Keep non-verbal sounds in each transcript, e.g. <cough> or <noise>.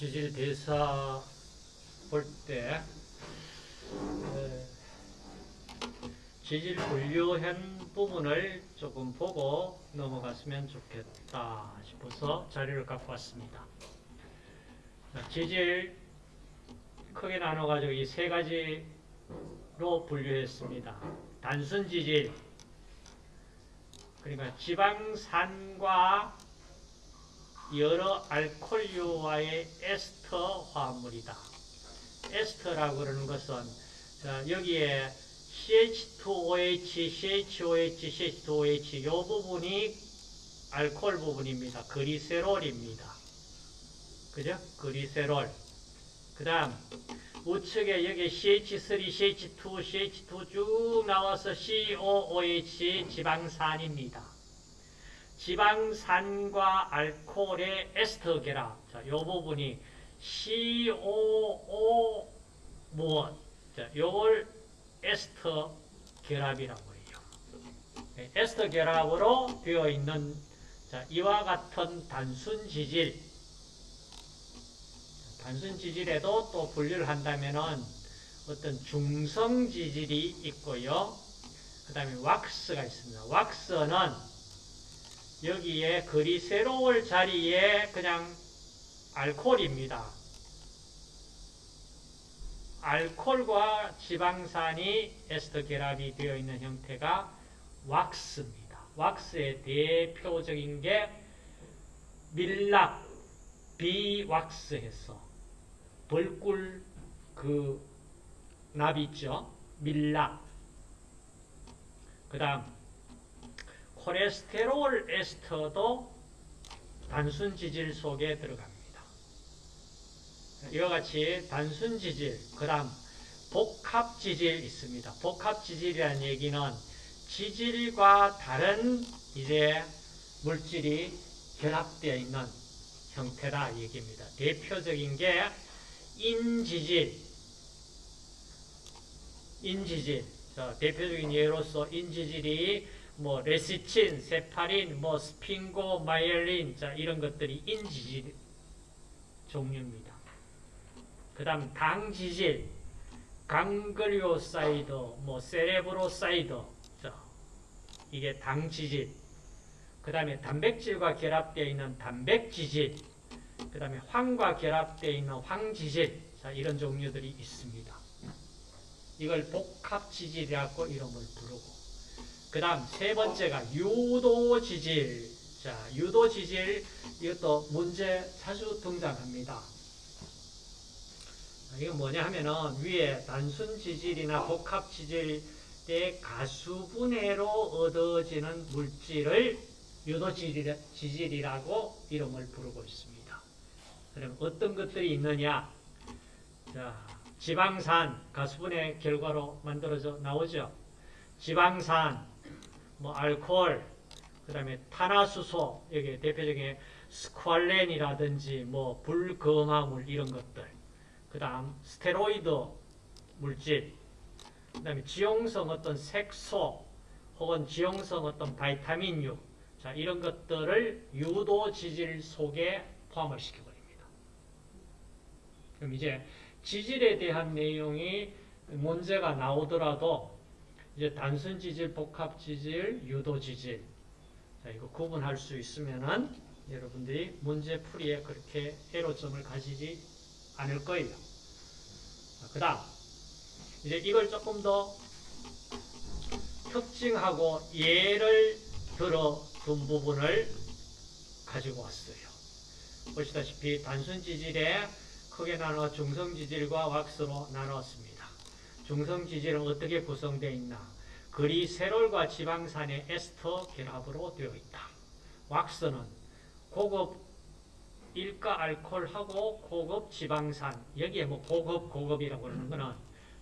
지질 대사 볼때 지질 분류한 부분을 조금 보고 넘어갔으면 좋겠다 싶어서 자료를 갖고 왔습니다. 자, 지질 크게 나눠가지고 이 세 가지로 분류했습니다. 단순 지질, 그러니까 지방산과 여러 알코올류와의 에스터 화합물이다. 에스터라고 그러는 것은 자, 여기에 CH2OH, CHOH, CH2OH 이 부분이 알코올 부분입니다. 그리세롤입니다. 그죠? 그리세롤. 그 다음 우측에 여기 CH3, CH2, CH2 쭉 나와서 COOH 지방산입니다. 지방산과 알코올의 에스터 결합. 자, 요 부분이 COO 무엇? 자, 요걸 에스터 결합이라고 해요. 네, 에스터 결합으로 되어 있는 자, 이와 같은 단순 지질. 단순 지질에도 또 분류를 한다면은 어떤 중성 지질이 있고요. 그 다음에 왁스가 있습니다. 왁스는 여기에 그리세롤 자리에 그냥 알코올입니다. 알코올과 지방산이 에스터 결합이 되어 있는 형태가 왁스입니다. 왁스의 대표적인 게 밀랍, 비왁스 해서 벌꿀 그 납이 있죠. 밀랍. 그 다음 콜레스테롤 에스터도 단순 지질 속에 들어갑니다. 이와 같이 단순 지질, 그 다음 복합 지질 있습니다. 복합 지질이라는 얘기는 지질과 다른 이제 물질이 결합되어 있는 형태다 얘기입니다. 대표적인 게 인지질, 인지질. 자, 대표적인 예로서 인지질이 뭐 lecithin, cephalin, 뭐 sphingomyelin, 자 이런 것들이 인지질 종류입니다. 그 다음 당지질, ganglioside, 뭐 cerebroside, 자 이게 당지질. 그 다음에 단백질과 결합되어 있는 단백지질, 그 다음에 황과 결합되어 있는 황지질, 자 이런 종류들이 있습니다. 이걸 복합지질이라고 이름을 부르고 그 다음 세 번째가 유도지질 자 유도지질 이것도 문제 자주 등장합니다. 이건 뭐냐 하면은 위에 단순 지질이나 복합 지질의 가수분해로 얻어지는 물질을 유도 지질이라고 이름을 부르고 있습니다. 그럼 어떤 것들이 있느냐 자 지방산 가수분해 결과로 만들어져 나오죠. 지방산, 뭐 알코올, 그 다음에 탄화수소, 여기 대표적인 스퀄렌이라든지 뭐 불금화물 이런 것들, 그 다음 스테로이드 물질, 그 다음에 지용성 어떤 색소 혹은 지용성 어떤 바이타민유, 자 이런 것들을 유도 지질 속에 포함을 시켜버립니다. 그럼 이제 지질에 대한 내용이 문제가 나오더라도 이제 단순 지질, 복합 지질, 유도 지질 자, 이거 구분할 수 있으면은 여러분들이 문제 풀이에 그렇게 애로점을 가지지 않을 거예요. 그 다음 이제 이걸 조금 더 특징하고 예를 들어 둔 부분을 가지고 왔어요. 보시다시피 단순 지질에 크게 나눠 중성 지질과 왁스로 나눴습니다. 중성지질은 어떻게 구성되어 있나? 그리 세롤과 지방산의 에스터 결합으로 되어 있다. 왁스는 고급 일가 알코올하고 고급 지방산, 여기에 뭐 고급, 고급이라고 하는 것은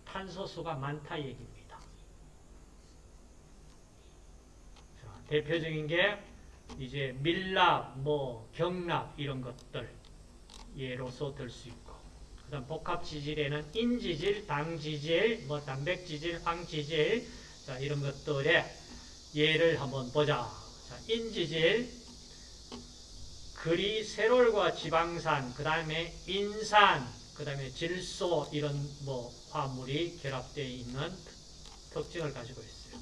탄소수가 많다 얘기입니다. 자, 대표적인 게 이제 밀랍, 뭐 경랍 이런 것들 예로서 들 수 있고 그 다음 복합 지질에는 인지질, 당지질, 뭐 단백지질, 황지질 자 이런 것들의 예를 한번 보자. 자, 인지질 그리세롤과 지방산, 그 다음에 인산, 그 다음에 질소 이런 뭐 화물이 결합되어 있는 특징을 가지고 있어요.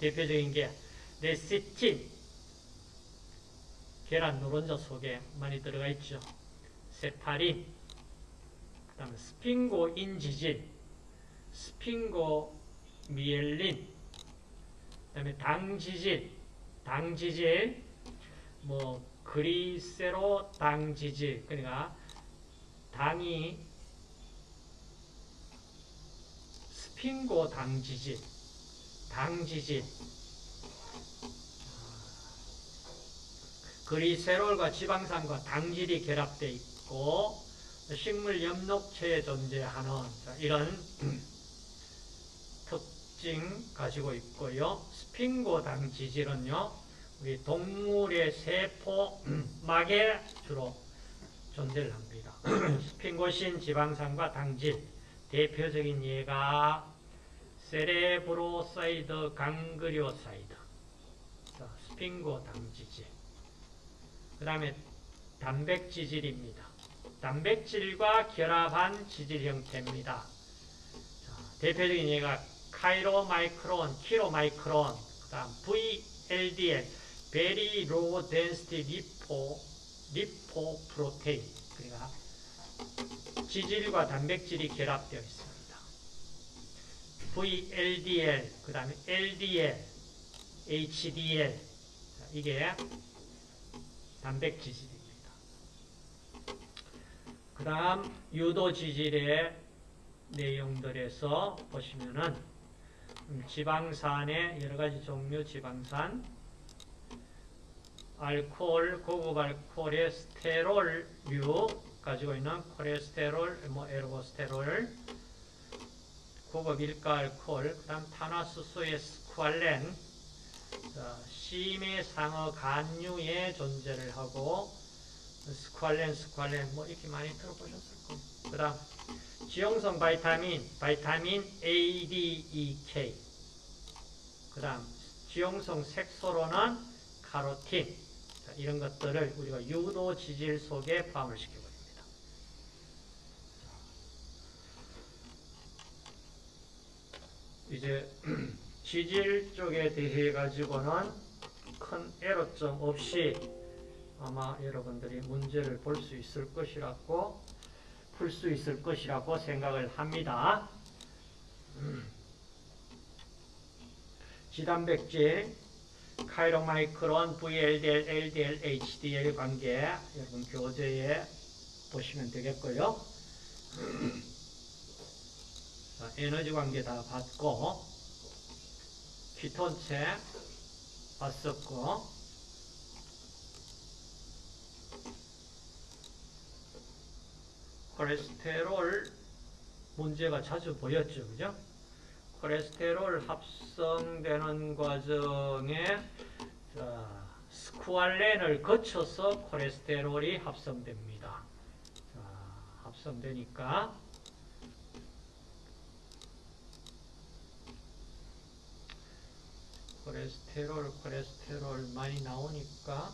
대표적인 게 레시틴, 계란 노른자 속에 많이 들어가 있죠. 세파린, 그 다음에 스핑고인 지질, 스핑고 미엘린, 그 다음에 당지질, 당지질, 뭐 그리세로 당지질, 그러니까 당이 스핑고 당지질, 당지질, 그리세롤과 지방산과 당질이 결합되어 있고 식물 엽록체에 존재하는 이런 <clears throat> 특징 가지고 있고요. sphingo당지질은요. 우리 동물의 세포막에 <clears throat> 주로 존재를 합니다. <clears throat> sphingosine 지방산과 당질 대표적인 예가 cerebroside ganglioside sphingo당지질 그 다음에 단백지질입니다. 단백질과 결합한 지질 형태입니다. 자, 대표적인 예가 카이로마이크론, 키로마이크론, 그 다음 VLDL, Very Low Density Lipo, Lipoprotein, 그러니까 지질과 단백질이 결합되어 있습니다. VLDL, 그 다음에 LDL, HDL, 자, 이게 단백지질입니다. 그 다음 유도지질의 내용들에서 보시면은 음, 지방산의 여러가지 종류 지방산 알코올, 고급 알코올의 스테롤류 가지고 있는 콜레스테롤, 뭐 에르고스테롤 고급 일가 알코올, 그 다음 탄화수소의 스쿠알렌 자, 심해 상어 간유에 존재를 하고 스쿠알렌, 스쿠알렌 뭐 이렇게 많이 들어보셨을 거예요. 그 다음 지용성 vitamin, vitamin A, D, E, K 그 다음 지용성 색소로는 카로틴 자, 이런 것들을 우리가 유도 지질 속에 포함을 시켜버립니다. 이제 <clears throat> 지질 쪽에 대해 가지고는 큰 애로점 없이 아마 여러분들이 문제를 볼 수 있을 것이라고 풀 수 있을 것이라고 생각을 합니다. 지단백질, 카이로마이크론, VLDL, LDL, HDL 관계 여러분 교재에 보시면 되겠고요. 자, 에너지 관계 다 봤고 키톤체 봤었고 콜레스테롤 문제가 자주 보였죠. 그죠? 콜레스테롤 합성되는 과정에 자, 스쿠알렌을 거쳐서 콜레스테롤이 합성됩니다. 자, 합성되니까 콜레스테롤, 콜레스테롤 많이 나오니까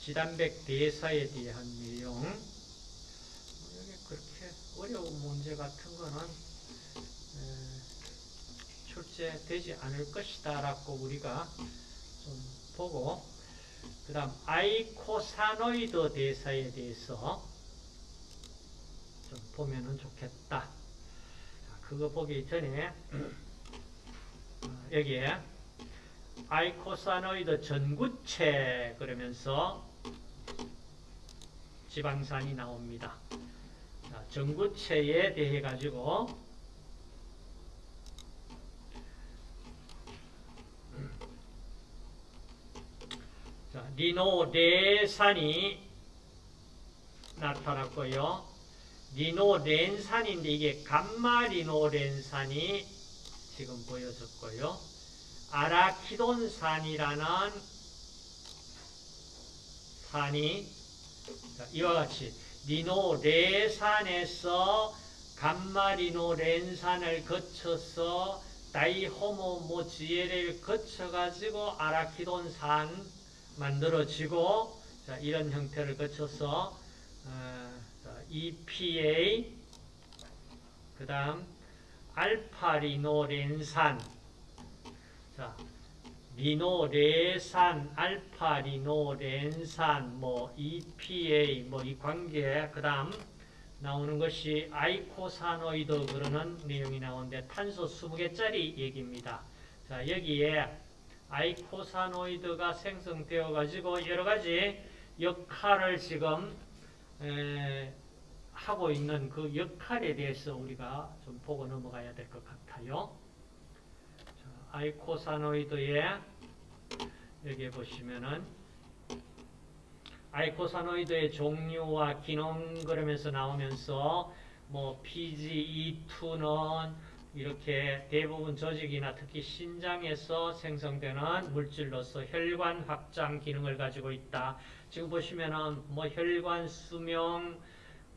지단백 대사에 대한 내용 어려운 문제 같은 거는 출제되지 않을 것이다 라고 우리가 좀 보고 그 다음 eicosanoid 대사에 대해서 좀 보면은 좋겠다 그거 보기 전에 <clears throat> 여기에 eicosanoid 전구체 그러면서 지방산이 나옵니다. 자, 전구체에 대해 가지고 자, 리노레산이 나타났고요. 리노렌산인데 이게 감마리노렌산이 지금 보여졌고요. 아라키돈산이라는 산이 이와 같이 리노 레산에서 감마리노 렌산을 거쳐서 다이호모 모지에를 거쳐가지고 아라키돈산 만들어지고 자, 이런 형태를 거쳐서 어, 자, EPA 그 다음 알파리노렌산. 자, 리노레산, 알파리노렌산, 뭐 EPA 뭐 이 관계 그 다음 나오는 것이 eicosanoid 그러는 내용이 나오는데 탄소 20개짜리 얘기입니다. 자 여기에 eicosanoid가 생성되어 가지고 여러 가지 역할을 지금 에, 하고 있는 그 역할에 대해서 우리가 좀 보고 넘어가야 될 것 같아요. 자, eicosanoid에 여기 보시면은 아이코사노이드의 종류와 기능 그러면서 나오면서 뭐 PGE2는 이렇게 대부분 조직이나 특히 신장에서 생성되는 물질로서 혈관 확장 기능을 가지고 있다. 지금 보시면은 뭐 혈관 수명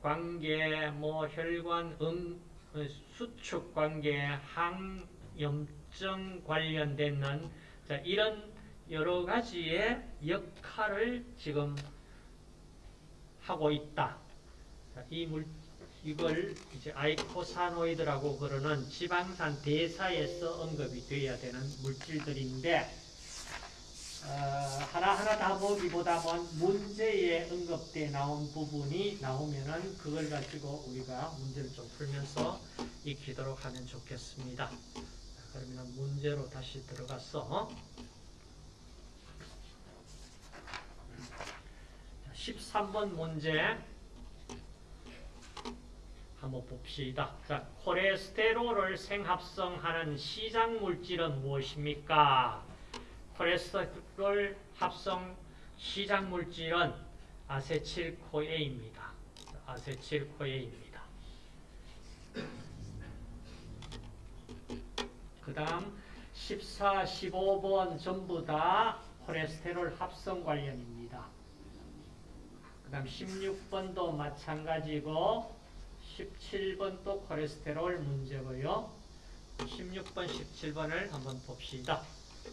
관계, 뭐 혈관 음, 수축 관계, 항염 증 관련되는 자, 이런 여러 가지의 역할을 지금 하고 있다. 자, 이 물, 이걸 이제 아이코사노이드라고 그러는 지방산 대사에서 언급이 되어야 되는 물질들인데, 어, 하나하나 다 보기보다는 문제에 언급돼 나온 부분이 나오면은 그걸 가지고 우리가 문제를 좀 풀면서 익히도록 하면 좋겠습니다. 자, 그러면 문제로 다시 들어가서 13번 문제 한번 봅시다. 자, 콜레스테롤을 생합성하는 시작 물질은 무엇입니까? 콜레스테롤 합성 시작 물질은 아세틸코에입니다. 아세틸코에입니다. 그 다음 14, 15번 전부 다 콜레스테롤 합성 관련입니다. 그 다음 16번도 마찬가지고 17번도 콜레스테롤 문제고요. 16번, 17번을 한번 봅시다.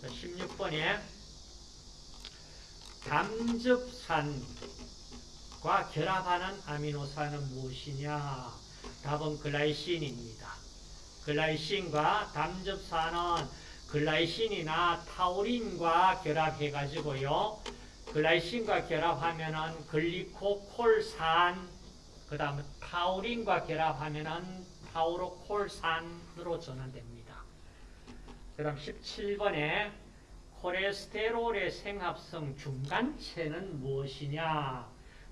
16번에 담즙산과 결합하는 아미노산은 무엇이냐? 답은 글라이신입니다. 글라이신과 담즙산은 글라이신이나 타우린과 결합해가지고요. 글라이신과 결합하면은 글리코콜산, 그 다음에 타우린과 결합하면은 타우로콜산으로 전환됩니다. 그 다음 17번에 콜레스테롤의 생합성 중간체는 무엇이냐?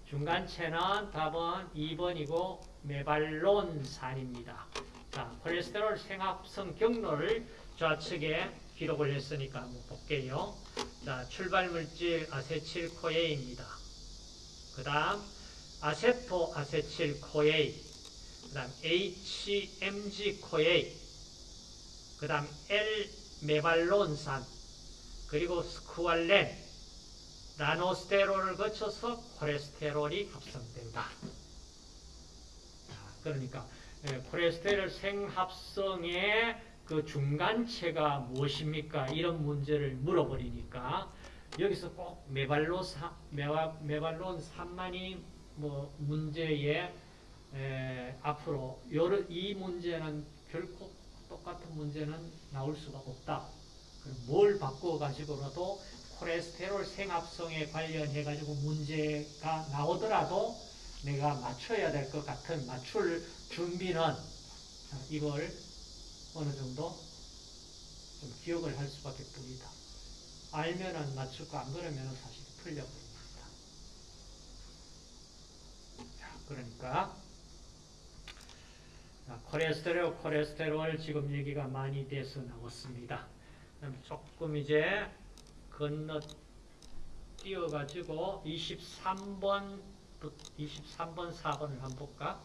중간체는 답은 2번이고 메발론산입니다. 자, 콜레스테롤 생합성 경로를 좌측에 기록을 했으니까 한번 볼게요. 자, 출발 물질 아세틸코에입니다. 그 다음 아세토 아세틸코에 그 다음 HMG-코에 그 다음 L-메발론산 그리고 스쿠알렌 나노스테롤을 거쳐서 콜레스테롤이 합성된다. 그러니까 콜레스테롤 생합성의 그 중간체가 무엇입니까? 이런 문제를 물어버리니까 여기서 꼭 메발로 사, 메바, 메발론 3만이 뭐 문제에 에, 앞으로 요러, 이 문제는 결코 똑같은 문제는 나올 수가 없다. 뭘 바꿔 가지고라도 콜레스테롤 생합성에 관련해 가지고 문제가 나오더라도 내가 맞춰야 될 것 같은 맞출 준비는 이걸 어느 정도 좀 기억을 할 수밖에 없습니다. 알면은 맞추고 안 그러면은 사실 풀려버립니다. 자, 그러니까 자, 콜레스테롤, 콜레스테롤 지금 얘기가 많이 돼서 나왔습니다. 조금 이제 건너 띄어가지고 23번 23번 4번을 한번 볼까?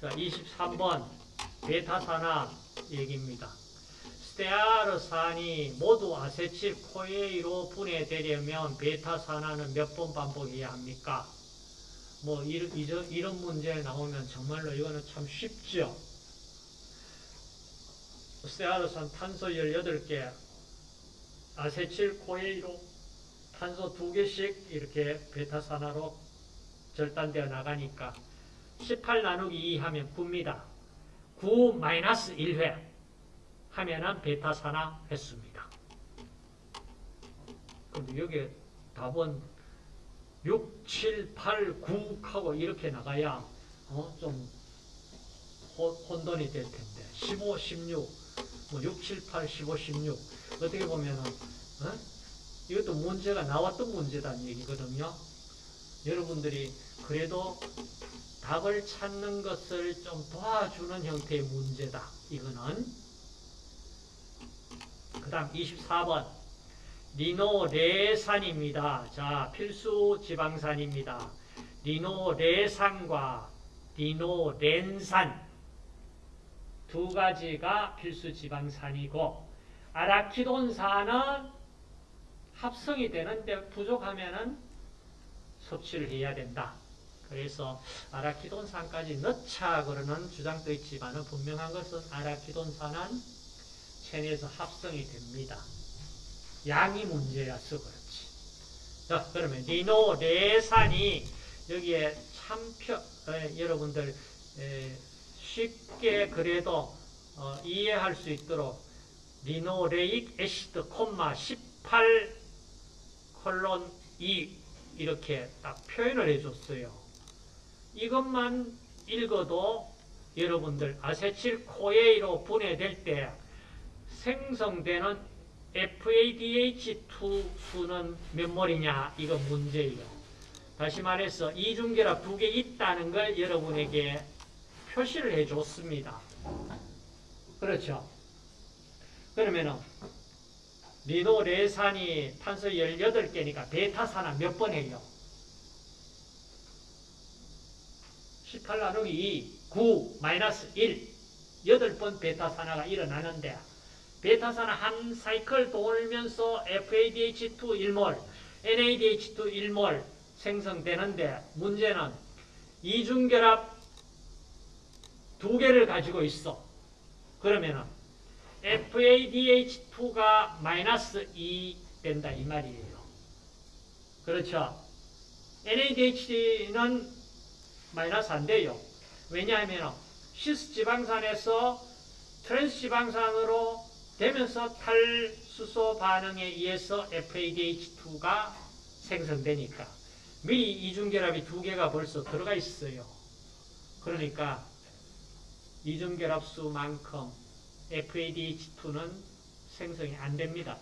자, 23번 베타산화 얘기입니다. 스테아르산이 모두 아세틸 코에이로 분해되려면 베타산화는 몇 번 반복해야 합니까? 뭐 이런, 이런 문제 나오면 정말로 이거는 참 쉽죠. 스테아르산 탄소 18개, 아세틸 코에이로 탄소 두 개씩 이렇게 베타산화로 절단되어 나가니까 18 나누기 2 하면 9입니다. 9 마이너스 1회 하면은 베타산화 횟수입니다. 근데 여기 답은 6, 7, 8, 9 하고 이렇게 나가야 어, 좀 호- 혼돈이 될 텐데 15, 16, 뭐 6, 7, 8, 15, 16 어떻게 보면은 어? 이것도 문제가 나왔던 문제다는 얘기거든요. 여러분들이 그래도 답을 찾는 것을 좀 도와주는 형태의 문제다. 이거는 그 다음 24번 리노레산입니다. 자 필수 지방산입니다. 리노레산과 리노렌산 두 가지가 필수 지방산이고 아라키돈산은 합성이 되는데 부족하면은 섭취를 해야 된다. 그래서 아라키돈산까지 넣자 그러는 주장도 있지만 분명한 것은 아라키돈산은 체내에서 합성이 됩니다. 양이 문제라서 그렇지. 자, 그러면 리노 레산이 여기에 참표 에, 여러분들 에, 쉽게 그래도 어, 이해할 수 있도록 리노레익 애시드 콤마 18 콜론 2 이렇게 딱 표현을 해줬어요. 이것만 읽어도 여러분들 아세틸 코에이로 분해될 때 생성되는 FADH2 수는 몇 몰이냐 이거 문제예요. 다시 말해서 이중결합 두 개 있다는 걸 여러분에게 표시를 해줬습니다. 그렇죠? 그러면은 리노레산이 탄소 18개니까 베타산화 몇번 해요? 18 나누기 2, 9, 마이너스 1, 8번 베타산화가 일어나는데 베타산화 한 사이클 돌면서 FADH2 1몰, NADH2 1몰 생성되는데 문제는 이중결합 두 개를 가지고 있어. 그러면은 FADH2가 마이너스 2 된다 이 말이에요. 그렇죠? NADH는 마이너스 안 돼요. 왜냐하면 cis 지방산에서 trans 지방산으로 되면서 탈수소 반응에 의해서 FADH2가 생성되니까 미리 이중결합이 두 개가 벌써 들어가 있어요. 그러니까 이중결합수만큼 FADH2는 생성이 안 됩니다.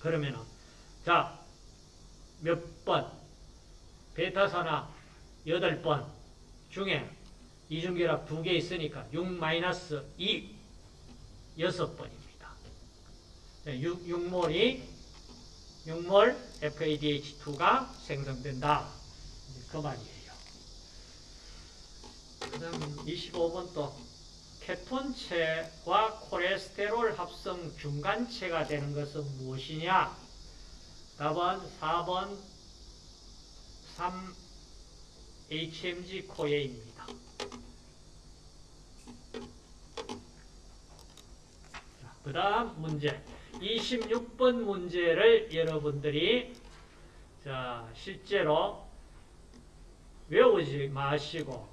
그러면은 자, 몇 번? 베타산화 8번 중에 이중결합 두개 있으니까 6-2 6번입니다. 6, 6몰이 6몰 FADH2가 생성된다. 그 말이에요. 그 다음 25번 또 케톤체와 콜레스테롤 합성 중간체가 되는 것은 무엇이냐? 답은 4번 3 HMG 코에입니다. 그 다음 문제 26번 문제를 여러분들이 자 실제로 외우지 마시고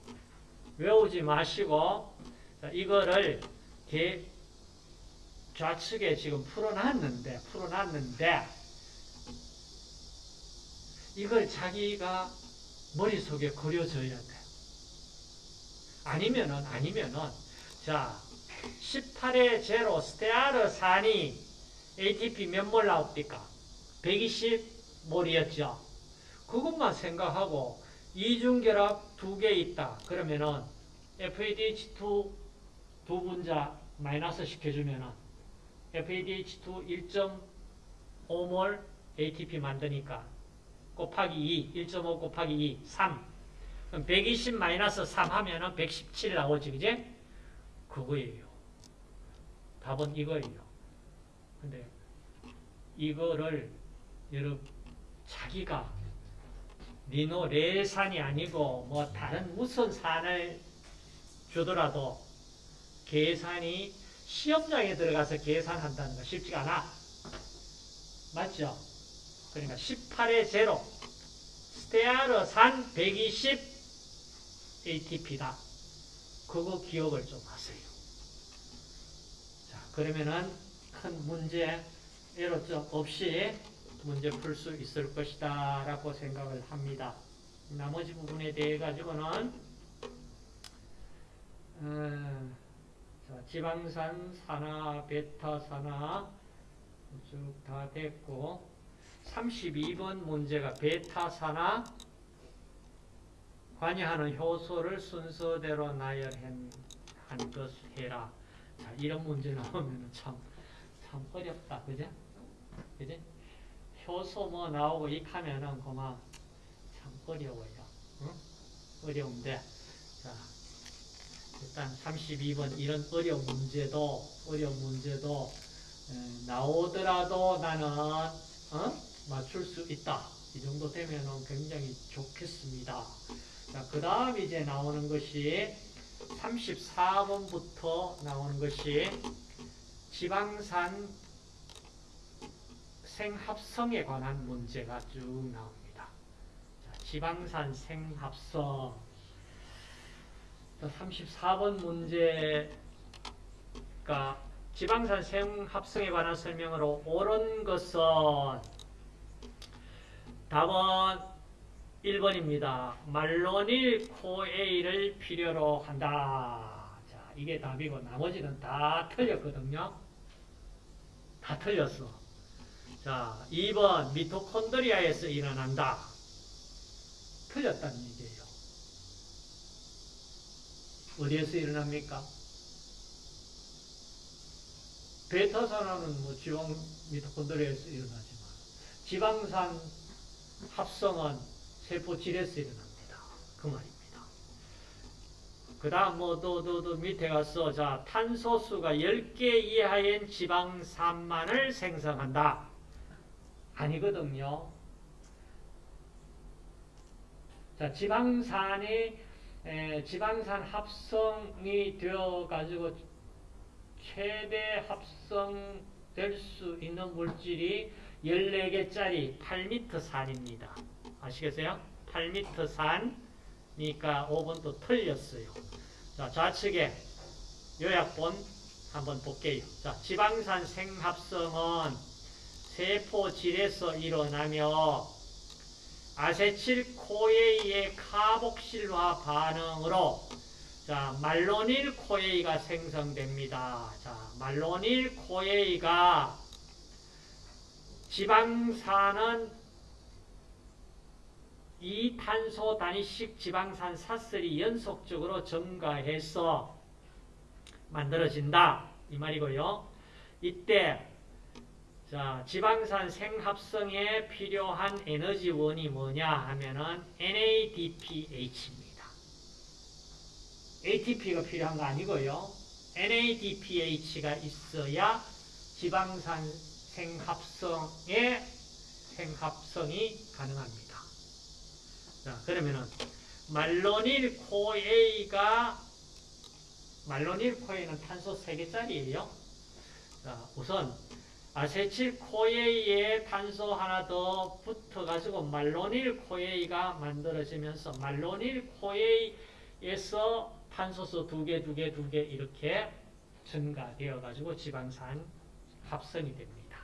외우지 마시고 자, 이거를 개 좌측에 지금 풀어놨는데 풀어놨는데 이걸 자기가 머릿속에 그려져야 돼. 아니면은 아니면은 자 18의 제로 스테아르 산이 ATP 몇 몰 나옵니까? 120몰이었죠. 그것만 생각하고 이중결합 두 개 있다. 그러면은 FADH2 두 분자 마이너스 시켜주면은 FADH2 1.5몰 ATP 만드니까 곱하기 2, 1.5 곱하기 2, 3. 그럼 120 마이너스 3 하면은 117 나오지, 그제? 그거예요. 답은 이거예요. 근데 이거를 여러분 자기가 리노레산이 아니고 뭐 다른 무슨 산을 주더라도 계산이 시험장에 들어가서 계산한다는 거 쉽지가 않아. 맞죠? 그러니까 18의 제로. 스테아르산 120 ATP다. 그거 기억을 좀 하세요. 자, 그러면은 큰 문제, 에러점 없이 문제 풀 수 있을 것이다 라고 생각을 합니다. 나머지 부분에 대해 가지고는 어, 자, 지방산 산화, 베타 산화 쭉 다 됐고 32번 문제가 베타 산화 관여하는 효소를 순서대로 나열한 것 해라. 자, 이런 문제 나오면 참, 참 어렵다. 그죠? 그지? 효소 뭐 나오고 익하면은 그만 참 어려워요. 응? 어려운데. 자, 일단 32번 이런 어려운 문제도, 어려운 문제도 에, 나오더라도 나는, 어? 맞출 수 있다. 이 정도 되면은 굉장히 좋겠습니다. 자, 그 다음 이제 나오는 것이 34번부터 나오는 것이 지방산 생합성에 관한 문제가 쭉 나옵니다. 자, 지방산 생합성. 자, 34번 문제가 지방산 생합성에 관한 설명으로 옳은 것은 답은 1번입니다. 말로닐 코에이를 필요로 한다. 자, 이게 답이고 나머지는 다 틀렸거든요. 다 틀렸어. 자, 2번 미토콘드리아에서 일어난다. 얘기예요. 어디에서 일어납니까? 베타산화는 뭐 지방 미토콘드리아에서 일어나지만 지방산 합성은 세포 질에서 일어납니다. 그 말입니다. 그 다음 뭐 또 또 또 밑에 가서 자 탄소수가 10개 이하인 지방산만을 생성한다. 아니거든요. 자 지방산이 에, 지방산 합성이 되어 가지고 최대 합성될 수 있는 물질이 14개짜리 8m 산입니다. 아시겠어요? 8m 산이니까 5번도 틀렸어요. 자, 좌측에 요약본 한번 볼게요. 자, 지방산 생합성은 세포질에서 일어나며 아세틸 코에이의 카복실화 반응으로 자, malonyl CoA가 생성됩니다. 자, malonyl CoA가 지방산은 이 탄소 단위씩 지방산 사슬이 연속적으로 증가해서 만들어진다. 이 말이고요. 이때 자, 지방산 생합성에 필요한 에너지원이 뭐냐 하면은 NADPH입니다. ATP가 필요한 거 아니고요. NADPH가 있어야 지방산 생합성의 생합성이 가능합니다. 자, 그러면은 malonyl CoA가 malonyl CoA는 탄소 3개짜리예요. 자, 우선 acetyl CoA에 탄소 하나 더 붙어가지고 malonyl CoA가 만들어지면서 malonyl CoA에서 탄소수 두 개, 두 개, 두 개 이렇게 증가되어가지고 지방산 합성이 됩니다.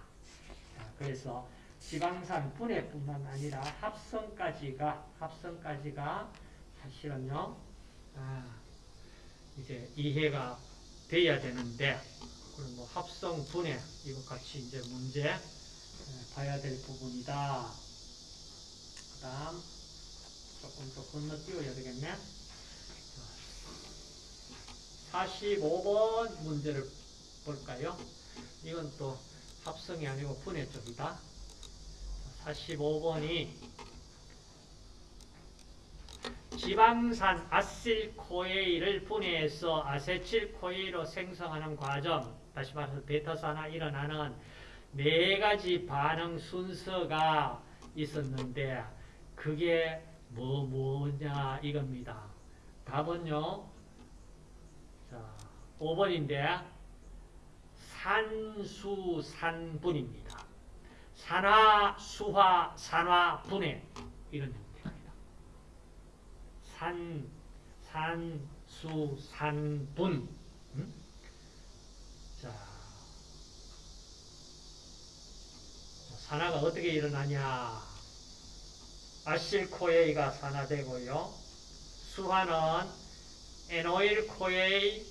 자, 그래서 지방산 분해뿐만 아니라 합성까지가 합성까지가 사실은요 아, 이제 이해가 돼야 되는데 그럼 뭐 합성 분해 이거 같이 이제 문제 에, 봐야 될 부분이다. 그다음 조금 더 건너뛰어야 되겠네. 45번 문제를 볼까요? 이건 또 합성이 아니고 분해 쪽이다. 45번이 지방산 아실코에이를 분해해서 아세틸코에이로 생성하는 과정, 다시 말해서 베타산화 일어나는 네 가지 반응 순서가 있었는데 그게 뭐 뭐냐 이겁니다. 답은요. 자, 5번인데 산수산분입니다. 산화, 수화, 산화, 분해 이런 형태입니다. 산, 산, 수, 산, 분. 음? 자, 산화가 어떻게 일어나냐? acyl CoA가 산화되고요. 수화는 enoyl CoA에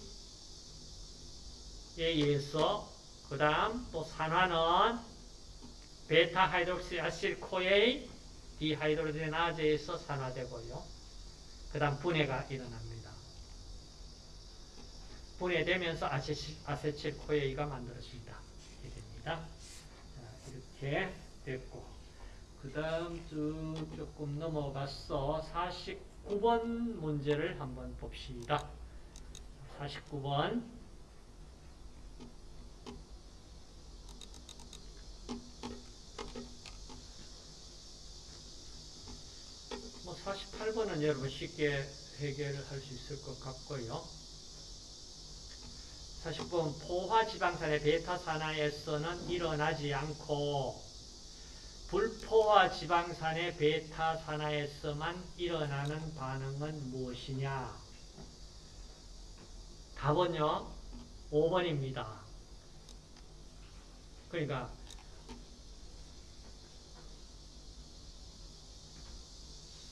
의해서 그 다음 또 산화는 베타 hydroxy acyl CoA dehydrogenase에서 산화되고요. 그 다음 분해가 일어납니다. 분해되면서 acetyl, acetyl CoA가 만들어진다. 이렇게 됩니다. 자, 이렇게 됐고 그 다음 쭉 조금 넘어가서 49번 문제를 한번 봅시다. 49번 뭐 48번은 여러분 쉽게 해결을 할수 있을 것 같고요. 40번 포화지방산의 베타산화에서는 일어나지 않고 불포화 지방산의 베타산화에서만 일어나는 반응은 무엇이냐? 답은요. 5번입니다. 그러니까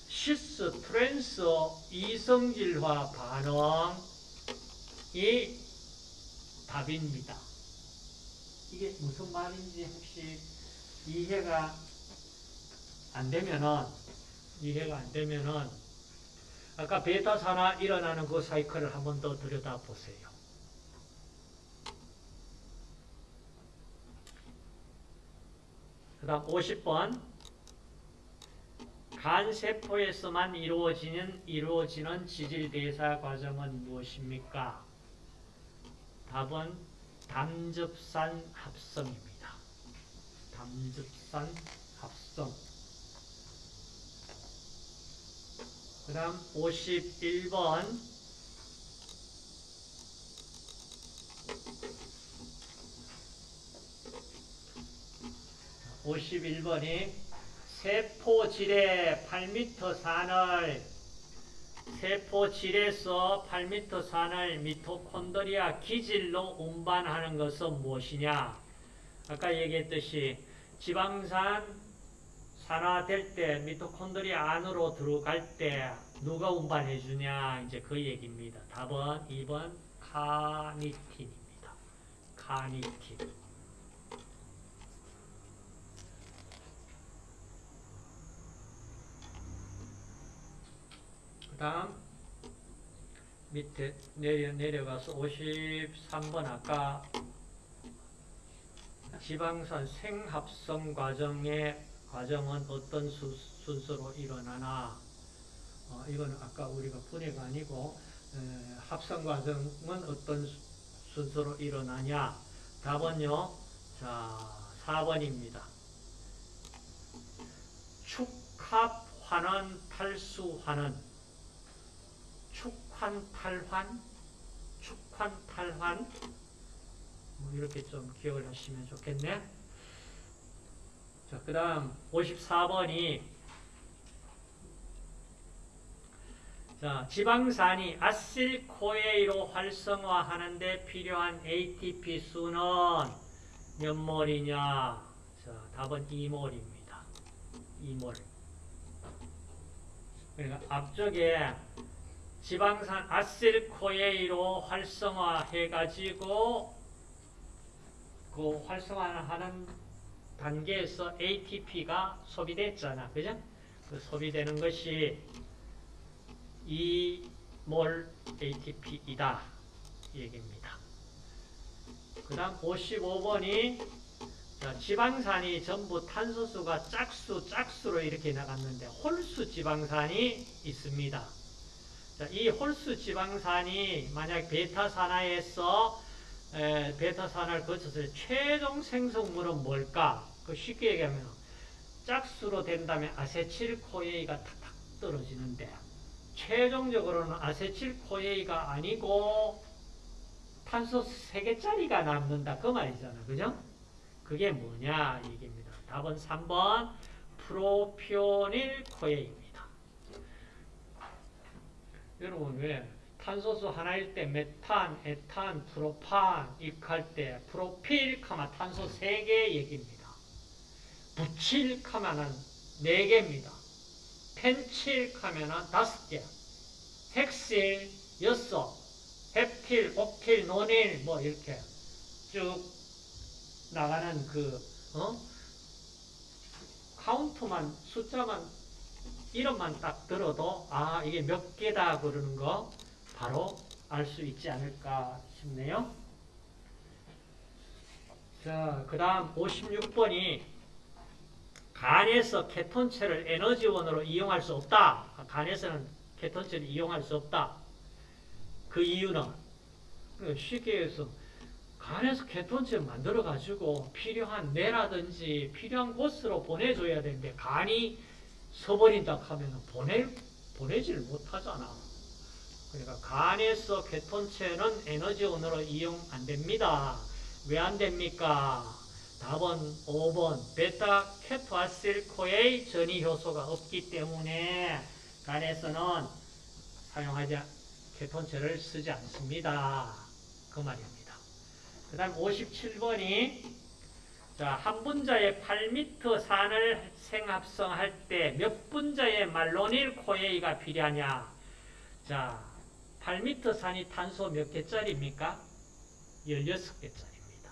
cis trans 이성질화 반응이 답입니다. 이게 무슨 말인지 혹시 이해가 안 되면은 이해가 안 되면은 아까 베타 산화 일어나는 그 사이클을 한 번 더 들여다 보세요. 그 다음 50번 간 세포에서만 이루어지는 이루어지는 지질 대사 과정은 무엇입니까? 답은 담즙산 합성입니다. 담즙산 합성. 그 다음 51번 오십일 번이 세포질의 8m 산을 세포질에서 8m 산을 미토콘드리아 기질로 운반하는 것은 무엇이냐? 아까 얘기했듯이 지방산 산화될 때 미토콘드리아 안으로 들어갈 때 누가 운반해 주냐? 이제 그 얘기입니다. 답은 2번 카니틴입니다. 카니틴. 다음 밑에 내려, 내려가서 53번 아까 지방산 생합성 과정의 과정은 어떤 수, 순서로 일어나나? 어, 이거는 아까 우리가 분해가 아니고 에, 합성 과정은 어떤 수- 순서로 일어나냐? 답은요 자 4번입니다. 축합 환원 탈수 환원 축환탈환, 축환탈환 뭐 이렇게 좀 기억을 하시면 좋겠네. 자, 그 다음 54번이 자, 지방산이 아실코에이로 활성화하는데 필요한 ATP 수는 몇 몰이냐? 자, 답은 2몰입니다. 2몰. 그러니까 앞쪽에 지방산 아실코에이로 활성화해가지고 그 활성화하는 단계에서 ATP가 소비됐잖아. 그죠? 그 소비되는 것이 2몰 ATP이다. 얘기입니다. 그 다음 55번이 지방산이 전부 탄소수가 짝수, 짝수로 이렇게 나갔는데 홀수 지방산이 있습니다. 자, 이 홀수 지방산이 만약 베타산화에서 에, 베타산화를 거쳐서 최종 생성물은 뭘까? 그 쉽게 얘기하면 짝수로 된다면 아세틸코에이가 탁탁 떨어지는데 최종적으로는 아세틸코에이가 아니고 탄소 3개짜리가 남는다 그 말이잖아. 그죠? 그게 뭐냐 얘기입니다. 답은 3번 프로피오닐 코에입니다. 여러분 왜 탄소수 하나일 때 메탄, 에탄, 프로판 이할 때 프로필 카마 탄소 3개 얘기입니다. 부칠 카마는 4개입니다. 펜칠 카면은 5개. 헥실 6, 헵틸, 옥틸, 노닐 뭐 이렇게 쭉 나가는 그 어? 카운트만 숫자만 이름만 딱 들어도 아 이게 몇 개다 그러는 거 바로 알 수 있지 않을까 싶네요. 자, 그 다음 56번이 간에서 케톤체를 에너지원으로 이용할 수 없다. 간에서는 케톤체를 이용할 수 없다. 그 이유는 그 쉽게 해서 간에서 케톤체 만들어 가지고 필요한 뇌라든지 필요한 곳으로 보내줘야 되는데 간이 서버린다 하면 보내 보내지를 못하잖아. 그러니까 간에서 케톤체는 에너지 원으로 이용 안 됩니다. 왜 안 됩니까? 답은 5번 베타 케토아실코에이 전이 효소가 없기 때문에 간에서는 사용하지 케톤체를 쓰지 않습니다. 그 말입니다. 그 다음 57번이 자, 한 분자의 8m 산을 생합성할 때 몇 분자의 말로닐 코에이가 필요하냐? 자, 8m 산이 탄소 몇 개짜리입니까? 16개짜리입니다.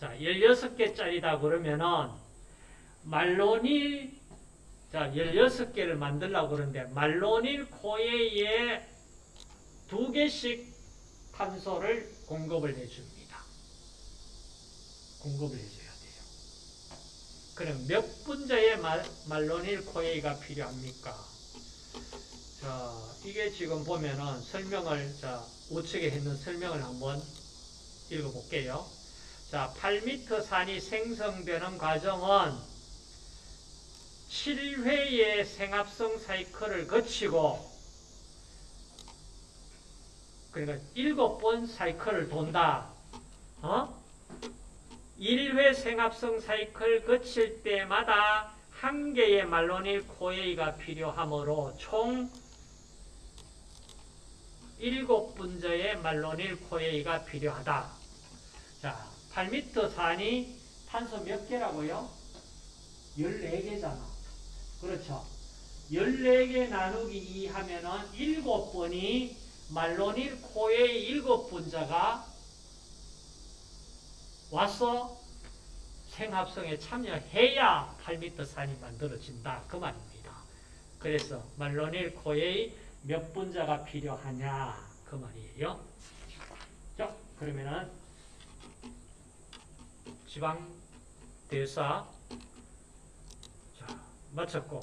자, 16개짜리다 그러면은 말로닐 자, 16개를 만들려고 그러는데 말로닐 코에이에 두 개씩 탄소를 공급을 해줍니다. 공급을 해줘야 돼요. 그럼 몇 분자의 말, 말로닐 코에이가 필요합니까? 자, 이게 지금 보면은 설명을, 자, 우측에 있는 설명을 한번 읽어볼게요. 자, 8m 산이 생성되는 과정은 7회의 생합성 사이클을 거치고 그러니까 7번 사이클을 돈다. 어? 1회 생합성 사이클 거칠 때마다 한 개의 말로닐 코에이가 필요하므로 총 7분자의 malonyl CoA가 필요하다. 자, 팔미트산이 탄소 몇 개라고요? 14개잖아. 그렇죠. 14개 나누기 2 하면은 7번이 malonyl CoA 7분자가 와서 생합성에 참여해야 팔미트산이 만들어진다. 그 말입니다. 그래서 말로닐 코에이 몇 분자가 필요하냐. 그 말이에요. 자, 그러면은 지방 대사 자, 마쳤고